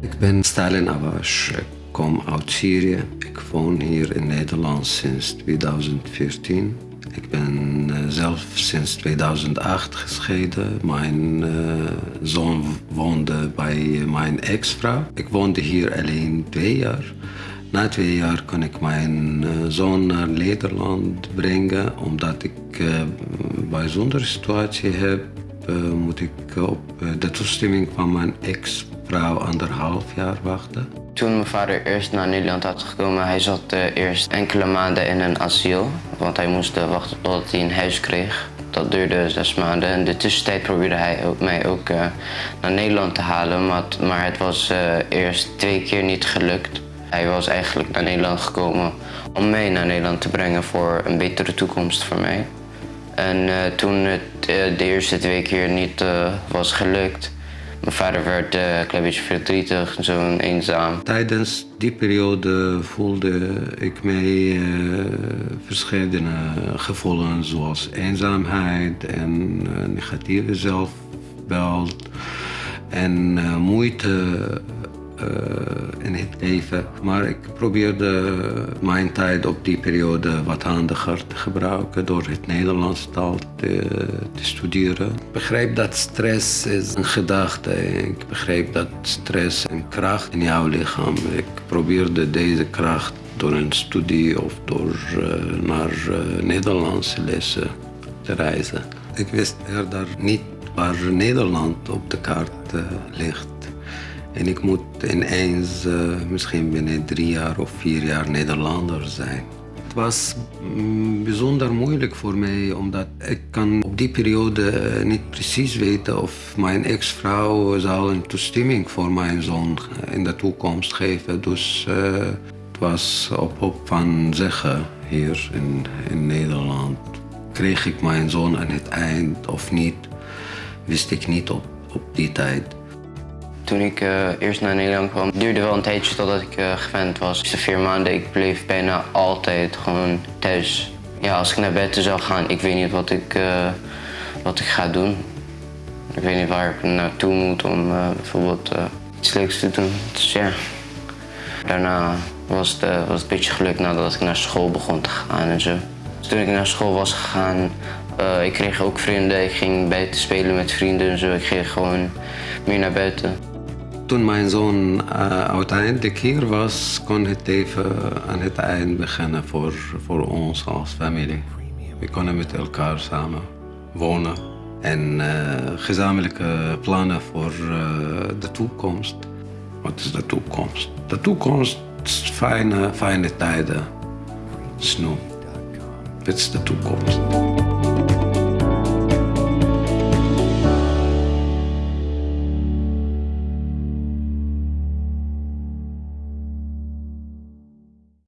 Ik ben Stalin Abash. Ik kom uit Syrië. Ik woon hier in Nederland sinds 2014. Ik ben uh, zelf sinds 2008 gescheiden. Mijn uh, zoon woonde bij mijn ex-vrouw. Ik woonde hier alleen twee jaar. Na twee jaar kon ik mijn uh, zoon naar Nederland brengen. Omdat ik een bijzondere situatie heb, moet ik op de toestemming van mijn ex-vrouw anderhalf jaar wachten. Toen mijn vader eerst naar Nederland had gekomen, hij zat uh, eerst enkele maanden in een asiel. Want hij moest uh, wachten totdat hij een huis kreeg. Dat duurde zes maanden. In de tussentijd probeerde hij mij ook uh, naar Nederland te halen. Maar, maar het was eerst twee keer niet gelukt. Hij was eigenlijk naar Nederland gekomen om mij naar Nederland te brengen voor een betere toekomst voor mij. En toen het de eerste twee keer niet was gelukt, mijn vader werd uh, een klein beetje verdrietig, zo eenzaam. Tijdens die periode voelde ik mij uh, verschillende gevoelens zoals eenzaamheid en negatieve zelfbeeld en moeite in het leven. Maar ik probeerde mijn tijd op die periode wat handiger te gebruiken door het Nederlands taal te, studeren. Ik begrijp dat stress is een gedachte. Ik begrijp dat stress een kracht in jouw lichaam. Ik probeerde deze kracht door een studie of door uh, naar uh, Nederlandse lessen te reizen. Ik wist eerder niet waar Nederland op de kaart ligt. En ik moet ineens uh, misschien binnen drie jaar of vier jaar Nederlander zijn. Het was mm, bijzonder moeilijk voor mij, omdat ik kan op die periode uh, niet precies weten of mijn ex-vrouw zal een toestemming voor mijn zoon in de toekomst geven. Dus het was op hoop van zeggen hier in, in Nederland. Kreeg ik mijn zoon aan het eind of niet, wist ik niet op, op die tijd. Toen ik uh, eerst naar Nederland kwam, duurde wel een tijdje totdat ik uh, gewend was. De vier maanden, ik bleef bijna altijd gewoon thuis. Ja, als ik naar bed zou gaan, ik weet niet wat ik, uh, wat ik ga doen. Ik weet niet waar ik naartoe moet om bijvoorbeeld iets leuks te doen. Dus ja, daarna was het, was een beetje geluk nadat ik naar school begon te gaan en zo. Dus toen ik naar school was gegaan, ik kreeg ook vrienden. Ik ging buiten spelen met vrienden en zo. Ik ging gewoon meer naar buiten. Toen mijn zoon uh, uiteindelijk hier was, kon het even aan het eind beginnen voor, voor ons als familie. We konden met elkaar samen wonen en uh, gezamenlijke plannen voor uh, de toekomst. Wat is de toekomst? De toekomst is fijne, fijne tijden. Snoep. Dit is de toekomst.